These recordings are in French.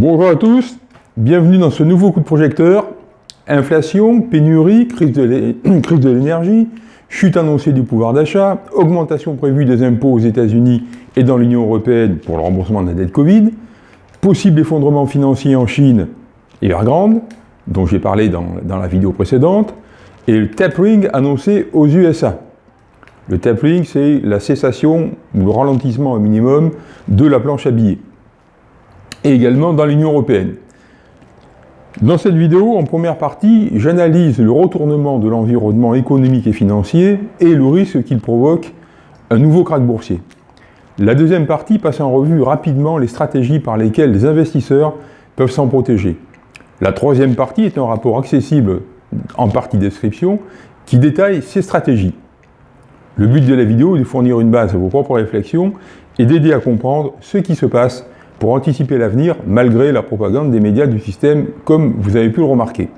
Bonjour à tous, bienvenue dans ce nouveau coup de projecteur. Inflation, pénurie, crise de l'énergie, chute annoncée du pouvoir d'achat, augmentation prévue des impôts aux États-Unis et dans l'Union Européenne pour le remboursement de la dette Covid, possible effondrement financier en Chine et Evergrande, dont j'ai parlé dans, dans, la vidéo précédente, et le tapering annoncé aux USA. Le tapering, c'est la cessation ou le ralentissement au minimum de la planche à billets et également dans l'Union Européenne. Dans cette vidéo, en première partie, j'analyse le retournement de l'environnement économique et financier et le risque qu'il provoque un nouveau krach boursier. La deuxième partie passe en revue rapidement les stratégies par lesquelles les investisseurs peuvent s'en protéger. La troisième partie est un rapport accessible en partie description qui détaille ces stratégies. Le but de la vidéo est de fournir une base à vos propres réflexions et d'aider à comprendre ce qui se passe pour anticiper l'avenir malgré la propagande des médias du système, comme vous avez pu le remarquer.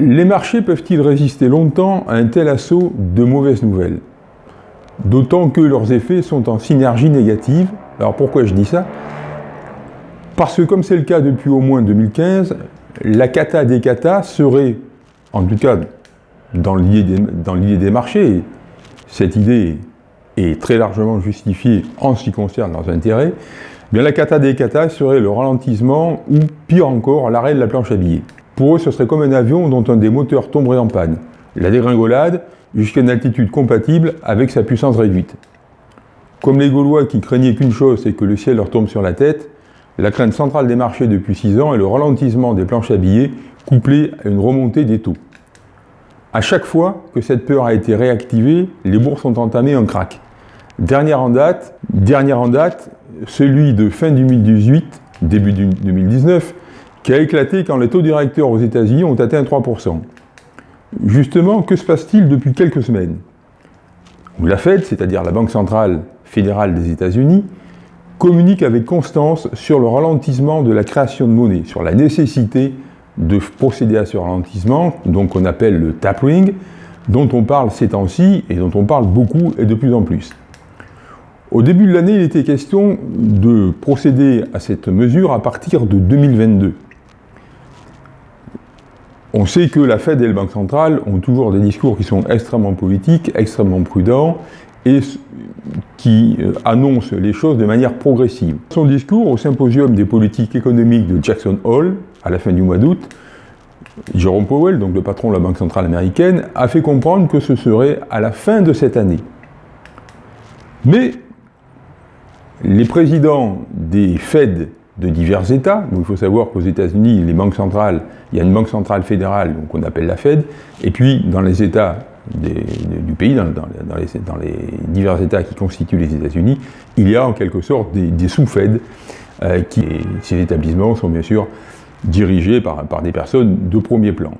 Les marchés peuvent-ils résister longtemps à un tel assaut de mauvaises nouvelles? D'autant que leurs effets sont en synergie négative. Alors pourquoi je dis ça? Parce que comme c'est le cas depuis au moins 2015, la cata des catas serait, en tout cas dans l'idée des, des marchés, cette idée est très largement justifiée en ce qui concerne leurs intérêts, Bien, la cata des catas serait le ralentissement ou, pire encore, l'arrêt de la planche à billets. Pour eux, ce serait comme un avion dont un des moteurs tomberait en panne. La dégringolade jusqu'à une altitude compatible avec sa puissance réduite. Comme les Gaulois qui craignaient qu'une chose, c'est que le ciel leur tombe sur la tête, la crainte centrale des marchés depuis 6 ans est le ralentissement des planches à billets couplé à une remontée des taux. À chaque fois que cette peur a été réactivée, les bourses ont entamé un crack. Dernière en date, dernière en date, celui de fin 2018, début 2019, qui a éclaté quand les taux directeurs aux États-Unis ont atteint 3%. Justement, que se passe-t-il depuis quelques semaines? La Fed, c'est-à-dire la Banque centrale fédérale des États-Unis, communique avec constance sur le ralentissement de la création de monnaie, sur la nécessité de procéder à ce ralentissement, donc on appelle le tapering, dont on parle ces temps-ci et dont on parle beaucoup et de plus en plus. Au début de l'année, il était question de procéder à cette mesure à partir de 2022. On sait que la Fed et la Banque centrale ont toujours des discours qui sont extrêmement politiques, extrêmement prudents, et qui euh, annoncent les choses de manière progressive. Son discours au symposium des politiques économiques de Jackson Hole, à la fin du mois d'août, Jerome Powell, donc le patron de la Banque centrale américaine, a fait comprendre que ce serait à la fin de cette année. Mais les présidents des Fed de divers États, il faut savoir qu'aux États-Unis, les banques centrales, il y a une banque centrale fédérale qu'on appelle la Fed, et puis dans les États du pays, dans, les, divers États qui constituent les États-Unis, il y a en quelque sorte des, sous-Fed, euh, ces établissements sont bien sûr dirigés par, des personnes de premier plan.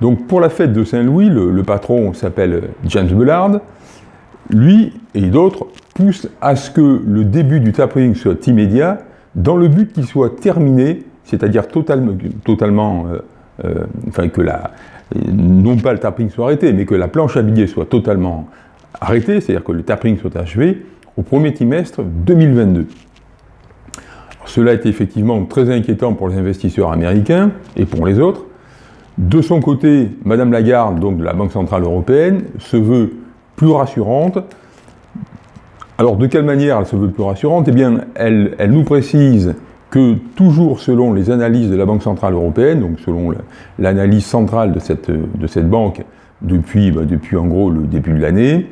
Donc pour la Fed de Saint-Louis, le, le patron s'appelle James Bullard, lui et d'autres poussent à ce que le début du tapering soit immédiat, dans le but qu'il soit terminé, c'est-à-dire totalement, totalement euh, euh, enfin que la, non pas le tapering soit arrêté, mais que la planche à billets soit totalement arrêtée, c'est-à-dire que le tapering soit achevé au premier trimestre 2022. cela est effectivement très inquiétant pour les investisseurs américains et pour les autres. De son côté, Madame Lagarde, donc de la Banque Centrale Européenne, se veut plus rassurante. Alors de quelle manière elle se veut plus rassurante Eh bien, elle, nous précise que toujours selon les analyses de la Banque Centrale Européenne, donc selon l'analyse centrale de cette, banque depuis, bah, depuis en gros le début de l'année,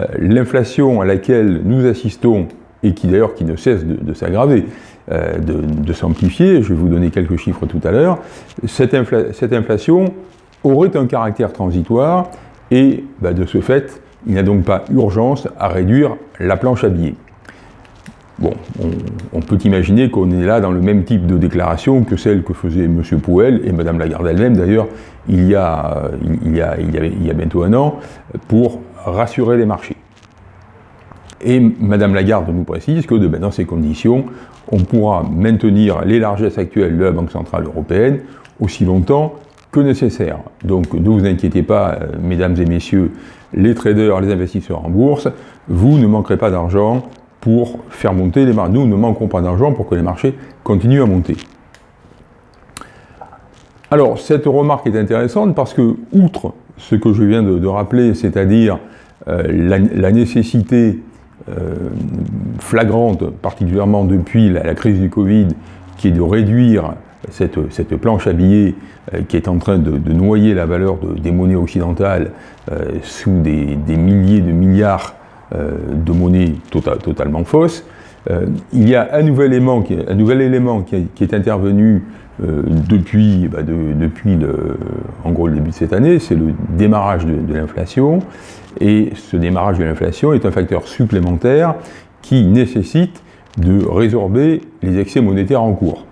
euh, l'inflation à laquelle nous assistons, et qui d'ailleurs qui ne cesse de, s'aggraver, euh, de, s'amplifier, je vais vous donner quelques chiffres tout à l'heure, cette, cette, inflation aurait un caractère transitoire, et bah, de ce fait, il n'y a donc pas urgence à réduire la planche à billets. Bon, on, peut imaginer qu'on est là dans le même type de déclaration que celle que faisait M. Pouel et Mme Lagarde elle-même, d'ailleurs, il, y a, bientôt un an, pour rassurer les marchés. Et Mme Lagarde nous précise que ben, dans ces conditions, on pourra maintenir les largesses actuelles de la Banque Centrale Européenne aussi longtemps que nécessaire. Donc ne vous inquiétez pas, euh, mesdames et messieurs, les traders, les investisseurs en bourse, vous ne manquerez pas d'argent pour faire monter les marchés. Nous ne manquons pas d'argent pour que les marchés continuent à monter. Alors, cette remarque est intéressante parce que, outre ce que je viens de, rappeler, c'est-à-dire euh, la, nécessité euh, flagrante, particulièrement depuis la, crise du Covid, qui est de réduire cette, planche à billets euh, qui est en train de, noyer la valeur des monnaies occidentales sous des, milliers de milliards de monnaies tota-, totalement fausses, il y a un nouvel élément qui, est intervenu euh, depuis, bah, depuis le, en gros le début de cette année, c'est le démarrage de, l'inflation. Et ce démarrage de l'inflation est un facteur supplémentaire qui nécessite de résorber les excès monétaires en cours.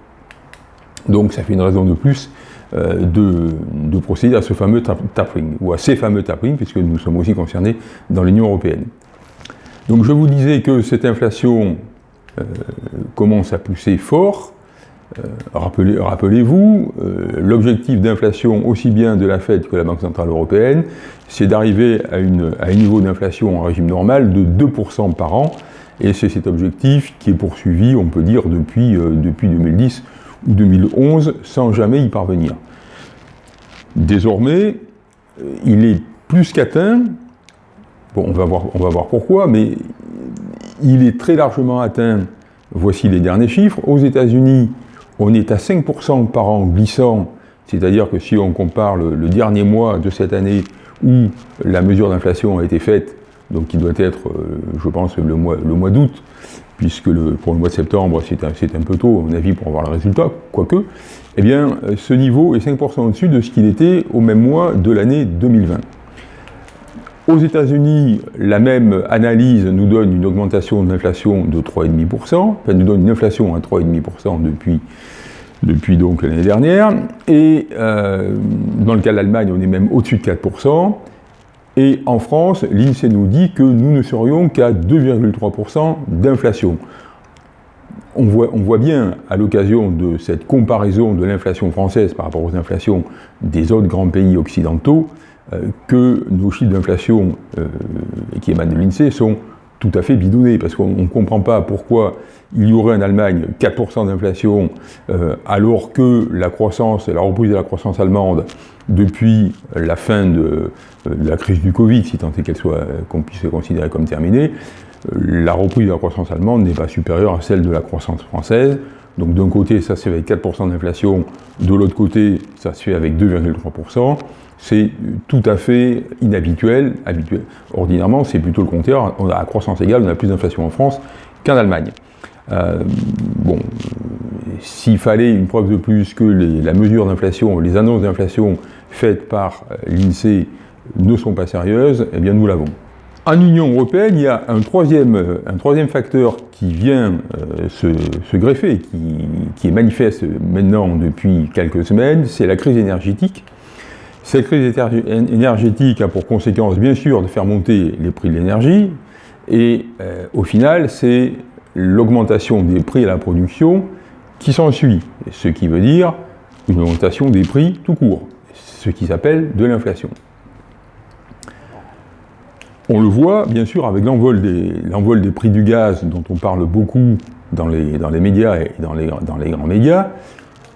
Donc ça fait une raison de plus euh, de, procéder à ce fameux tapering, ou à ces fameux tapering, puisque nous sommes aussi concernés dans l'Union Européenne. Donc je vous disais que cette inflation euh, commence à pousser fort, euh, rappelez-vous, l'objectif d'inflation aussi bien de la Fed que de la Banque Centrale Européenne, c'est d'arriver à, un niveau d'inflation en régime normal de 2% par an, et c'est cet objectif qui est poursuivi, on peut dire, depuis, euh, depuis 2010 ou 2011, sans jamais y parvenir. Désormais, il est plus qu'atteint, on va, voir, pourquoi, mais il est très largement atteint, voici les derniers chiffres, aux États-Unis, on est à 5% par an glissant, c'est-à-dire que si on compare le, dernier mois de cette année où la mesure d'inflation a été faite, donc qui doit être, euh, je pense, le mois d'août, puisque pour le mois de septembre, c'est un, peu tôt, à mon avis, pour avoir le résultat, quoique, eh bien, ce niveau est 5% au-dessus de ce qu'il était au même mois de l'année 2020. Aux États-Unis, la même analyse nous donne une augmentation de l'inflation de 3,5%, enfin nous donne une inflation à 3,5% depuis, depuis donc l'année dernière, et euh, dans le cas de l'Allemagne, on est même au-dessus de 4%, et en France, l'INSEE nous dit que nous ne serions qu'à 2,3% d'inflation. On voit, bien, à l'occasion de cette comparaison de l'inflation française par rapport aux inflations des autres grands pays occidentaux, euh, que nos chiffres d'inflation euh, qui émanent de l'INSEE sont tout à fait bidonnés, parce qu'on ne comprend pas pourquoi il y aurait en Allemagne 4% d'inflation, euh, alors que la croissance, la reprise de la croissance allemande, depuis la fin de, la crise du Covid, si tant est qu'elle soit, qu'on puisse considérer comme terminée, la reprise de la croissance allemande n'est pas supérieure à celle de la croissance française. Donc d'un côté, ça se fait avec 4% d'inflation, de l'autre côté, ça se fait avec 2,3% c'est tout à fait inhabituel. Habituel. Ordinairement, c'est plutôt le contraire. On a à croissance égale, on a plus d'inflation en France qu'en Allemagne. Euh, bon, s'il fallait une preuve de plus que la mesure d'inflation, les annonces d'inflation faites par euh, l'INSEE ne sont pas sérieuses, eh bien nous l'avons. En Union européenne, il y a un troisième, euh, un troisième facteur qui vient se, greffer, qui, est manifeste maintenant depuis quelques semaines, c'est la crise énergétique cette crise énergétique a pour conséquence, bien sûr, de faire monter les prix de l'énergie, et euh, au final, c'est l'augmentation des prix à la production qui s'ensuit, ce qui veut dire une augmentation des prix tout court, ce qui s'appelle de l'inflation. On le voit, bien sûr, avec l'envol des, prix du gaz, dont on parle beaucoup dans les, médias et dans les grands médias,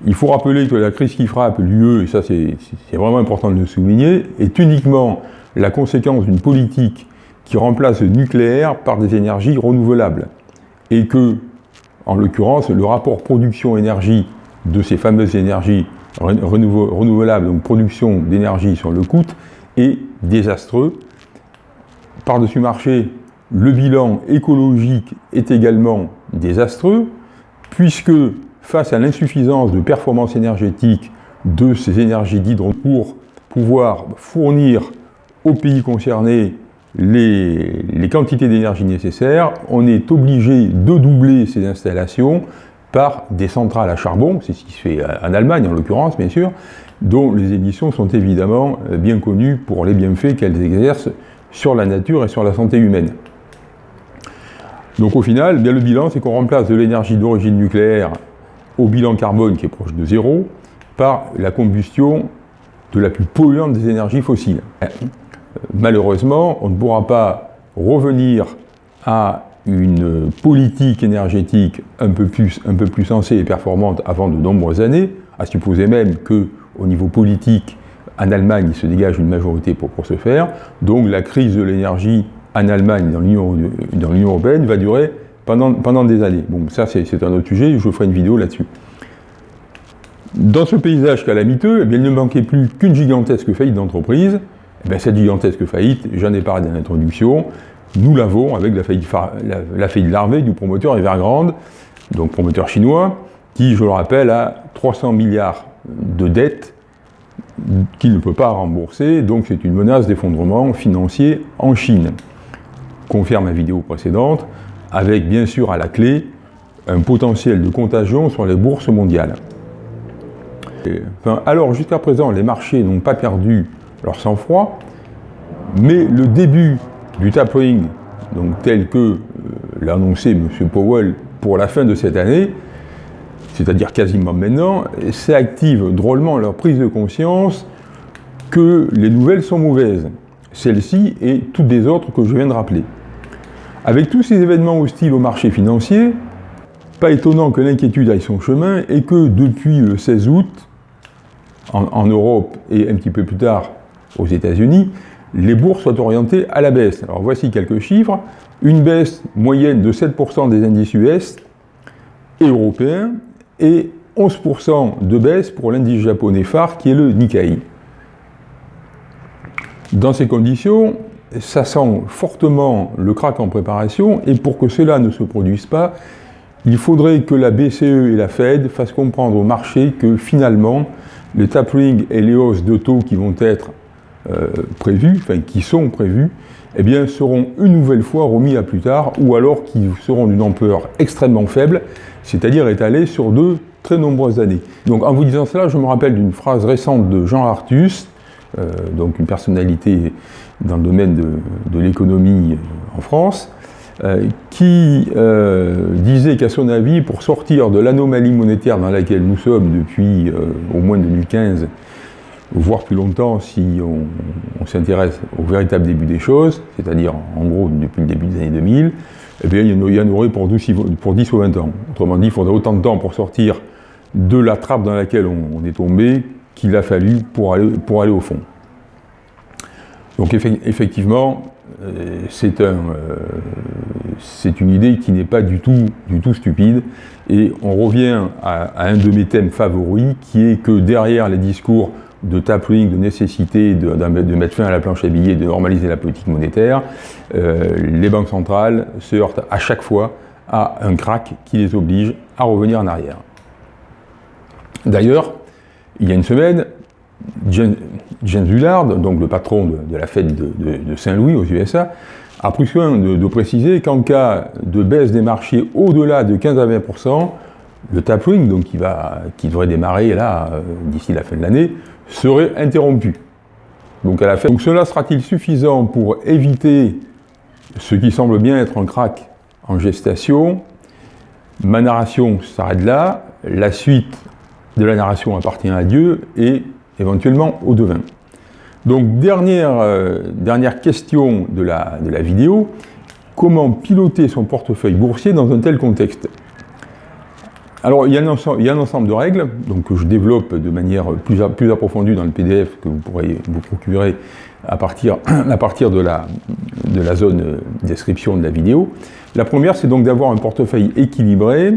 il faut rappeler que la crise qui frappe l'UE, et ça c'est vraiment important de le souligner, est uniquement la conséquence d'une politique qui remplace le nucléaire par des énergies renouvelables. Et que, en l'occurrence, le rapport production-énergie de ces fameuses énergies renouvelables, donc production d'énergie sur le coût, est désastreux. Par-dessus marché, le bilan écologique est également désastreux, puisque face à l'insuffisance de performance énergétique de ces énergies d'hydro pour pouvoir fournir aux pays concernés les, quantités d'énergie nécessaires, on est obligé de doubler ces installations par des centrales à charbon, c'est ce qui se fait en Allemagne en l'occurrence bien sûr, dont les émissions sont évidemment bien connues pour les bienfaits qu'elles exercent sur la nature et sur la santé humaine. Donc au final, bien le bilan, c'est qu'on remplace de l'énergie d'origine nucléaire au bilan carbone qui est proche de zéro par la combustion de la plus polluante des énergies fossiles. Euh, malheureusement, on ne pourra pas revenir à une politique énergétique un peu plus, un peu plus sensée et performante avant de nombreuses années, à supposer même que au niveau politique, en Allemagne, il se dégage une majorité pour, pour ce faire. Donc la crise de l'énergie en Allemagne, dans l'Union européenne, va durer pendant, des années. Bon, ça c'est un autre sujet, je ferai une vidéo là-dessus. Dans ce paysage calamiteux, eh bien, il ne manquait plus qu'une gigantesque faillite d'entreprise. Eh cette gigantesque faillite, j'en ai parlé dans l'introduction, nous l'avons avec la faillite, la, la larvée du promoteur Evergrande, donc promoteur chinois, qui, je le rappelle, a 300 milliards de dettes qu'il ne peut pas rembourser, donc c'est une menace d'effondrement financier en Chine. Confirme ma vidéo précédente, avec bien sûr à la clé un potentiel de contagion sur les bourses mondiales. Alors jusqu'à présent, les marchés n'ont pas perdu leur sang-froid, mais le début du tapering, donc tel que euh, l'a annoncé M. Powell pour la fin de cette année, c'est-à-dire quasiment maintenant, s'active drôlement leur prise de conscience que les nouvelles sont mauvaises, celles-ci et toutes les autres que je viens de rappeler. Avec tous ces événements hostiles au marché financier, pas étonnant que l'inquiétude aille son chemin et que depuis le 16 août, en, Europe et un petit peu plus tard aux États-Unis, les bourses soient orientées à la baisse. Alors voici quelques chiffres. Une baisse moyenne de 7% des indices US et européens et 11% de baisse pour l'indice japonais phare qui est le Nikkei. Dans ces conditions, ça sent fortement le crack en préparation et pour que cela ne se produise pas, il faudrait que la BCE et la Fed fassent comprendre au marché que finalement, les tapering et les hausses de taux qui vont être euh, prévues, enfin qui sont prévues, eh bien, seront une nouvelle fois remis à plus tard, ou alors qui seront d'une ampleur extrêmement faible, c'est-à-dire étalés sur de très nombreuses années. Donc en vous disant cela, je me rappelle d'une phrase récente de Jean Artus, donc une personnalité dans le domaine de, l'économie euh, en France, euh, qui disait qu'à son avis, pour sortir de l'anomalie monétaire dans laquelle nous sommes depuis au moins 2015, voire plus longtemps si on, s'intéresse au véritable début des choses, c'est-à-dire en gros depuis le début des années 2000, eh bien, il y en aurait pour 10, pour 10 ou 20 ans. Autrement dit, il faudrait autant de temps pour sortir de la trappe dans laquelle on, est tombé qu'il a fallu pour aller, au fond. Donc effectivement, euh, c'est euh, une idée qui n'est pas du tout, du tout stupide, et on revient à, un de mes thèmes favoris, qui est que derrière les discours de tapering, de nécessité de, de, mettre fin à la planche à billets, de normaliser la politique monétaire, euh, les banques centrales se heurtent à chaque fois à un crack qui les oblige à revenir en arrière. D'ailleurs, il y a une semaine, James Hullard, donc le patron de, la fête de, Saint-Louis aux USA, a pris soin de, préciser qu'en cas de baisse des marchés au-delà de 15 à 20%, le tapering, donc qui, va, qui devrait démarrer là euh, d'ici la fin de l'année, serait interrompu. Donc, à la fin. donc cela sera-t-il suffisant pour éviter ce qui semble bien être un crack en gestation? Ma narration s'arrête là, la suite de la narration appartient à Dieu et éventuellement au devin. Donc dernière, euh, question de la, vidéo, comment piloter son portefeuille boursier dans un tel contexte? Alors, il y, a un ensemble, de règles donc, que je développe de manière plus, plus, approfondie dans le PDF que vous pourrez vous procurer à partir, à partir de, la, de la zone euh, description de la vidéo. La première, c'est donc d'avoir un portefeuille équilibré,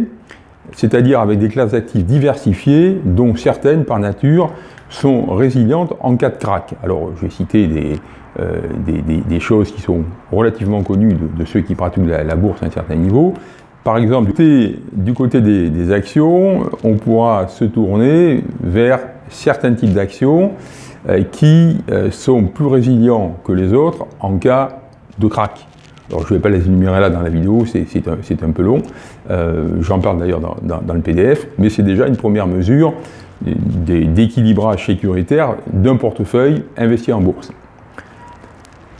c'est-à-dire avec des classes d'actifs diversifiées, dont certaines, par nature, sont résilientes en cas de crack. Alors, je vais citer des, euh, choses qui sont relativement connues de, ceux qui pratiquent la, bourse à un certain niveau. Par exemple, du côté des, actions, on pourra se tourner vers certains types d'actions euh, qui euh, sont plus résilients que les autres en cas de crack. Alors je ne vais pas les énumérer là dans la vidéo, c'est un, peu long. Euh, j'en parle d'ailleurs dans, dans, le PDF, mais c'est déjà une première mesure d'équilibrage sécuritaire d'un portefeuille investi en bourse.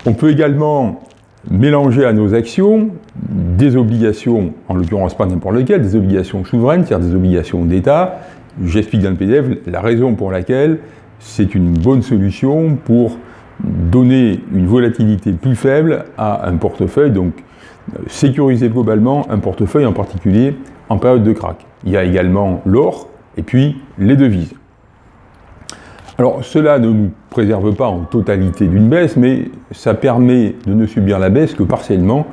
On peut également mélanger à nos actions des obligations, en l'occurrence pas n'importe lesquelles, des obligations souveraines, c'est-à-dire des obligations d'État. J'explique dans le PDF la raison pour laquelle c'est une bonne solution pour donner une volatilité plus faible à un portefeuille, donc sécuriser globalement un portefeuille en particulier en période de crack. Il y a également l'or et puis les devises. Alors cela ne nous préserve pas en totalité d'une baisse, mais ça permet de ne subir la baisse que partiellement,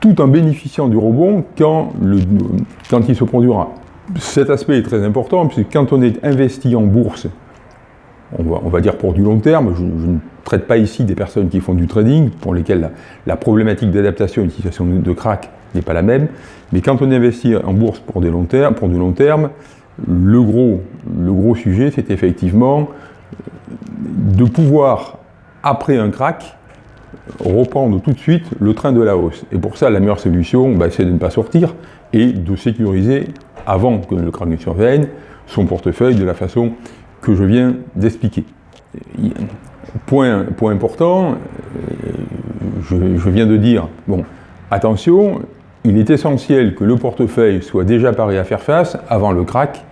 tout en bénéficiant du rebond quand, quand il se produira. Cet aspect est très important, puisque quand on est investi en bourse, on va, dire pour du long terme, je, ne traite pas ici des personnes qui font du trading, pour lesquelles la, problématique d'adaptation à une situation de crack n'est pas la même, mais quand on investit en bourse pour, du long terme, le gros, sujet, c'est effectivement de pouvoir, après un crack, reprendre tout de suite le train de la hausse. Et pour ça, la meilleure solution, bah, c'est de ne pas sortir et de sécuriser, avant que le crack ne survienne, son portefeuille de la façon que je viens d'expliquer. Point, important, euh, je, viens de dire, bon, attention, il est essentiel que le portefeuille soit déjà paré à faire face avant le crack,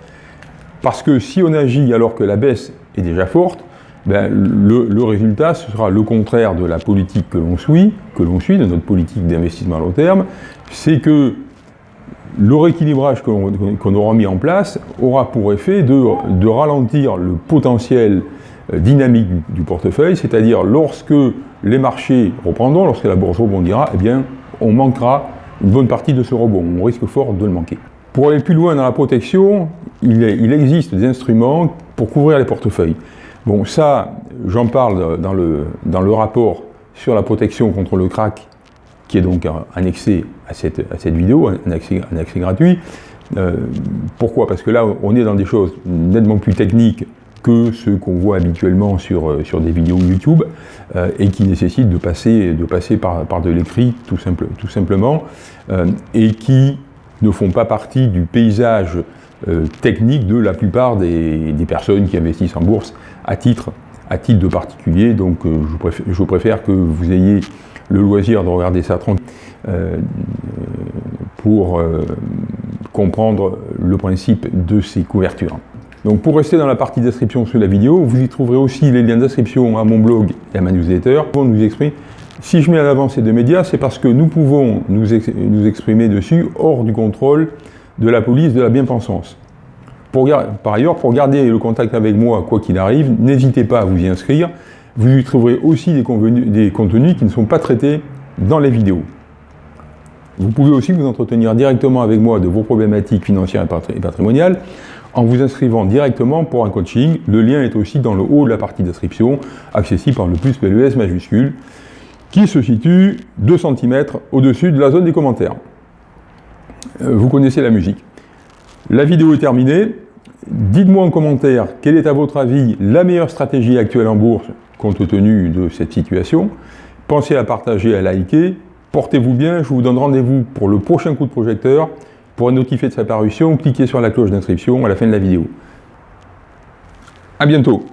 parce que si on agit alors que la baisse est déjà forte, ben, le, le, résultat ce sera le contraire de la politique que l'on suit, que l'on suit, de notre politique d'investissement à long terme, c'est que le rééquilibrage qu'on qu aura mis en place aura pour effet de, ralentir le potentiel euh, dynamique du, portefeuille, c'est-à-dire lorsque les marchés reprendront, lorsque la bourse rebondira, eh bien, on manquera une bonne partie de ce rebond, on risque fort de le manquer. Pour aller plus loin dans la protection, il existe des instruments pour couvrir les portefeuilles. Bon, ça, j'en parle dans le, dans le rapport sur la protection contre le crack, qui est donc annexé à cette, à cette vidéo, un accès, un accès gratuit. Euh, pourquoi? Parce que là, on est dans des choses nettement plus techniques que ce qu'on voit habituellement sur, euh, sur des vidéos YouTube euh, et qui nécessitent de passer, de passer par, par de l'écrit tout, simple, tout simplement et qui ne font pas partie du paysage technique de la plupart des, des, personnes qui investissent en bourse à titre, à titre de particulier. Donc je, je, préfère, que vous ayez le loisir de regarder ça tranquille pour comprendre le principe de ces couvertures. Donc pour rester dans la partie description sous la vidéo, vous y trouverez aussi les liens d'inscription à mon blog et à ma newsletter pour nous exprimer. Si je mets en avant ces deux médias, c'est parce que nous pouvons nous, nous, exprimer dessus hors du contrôle de la police de la bien-pensance. Par ailleurs, pour garder le contact avec moi, quoi qu'il arrive, n'hésitez pas à vous y inscrire. Vous y trouverez aussi des, contenus qui ne sont pas traités dans les vidéos. Vous pouvez aussi vous entretenir directement avec moi de vos problématiques financières et patrimoniales en vous inscrivant directement pour un coaching. Le lien est aussi dans le haut de la partie d'inscription, accessible par le plus PLES majuscule, qui se situe 2 cm au-dessus de la zone des commentaires. Euh, vous connaissez la musique. La vidéo est terminée. Dites-moi en commentaire quelle est à votre avis la meilleure stratégie actuelle en bourse compte tenu de cette situation. Pensez à partager, à liker. Portez-vous bien, je vous donne rendez-vous pour le prochain coup de projecteur. Pour être notifié de sa parution, cliquez sur la cloche d'inscription à la fin de la vidéo. A bientôt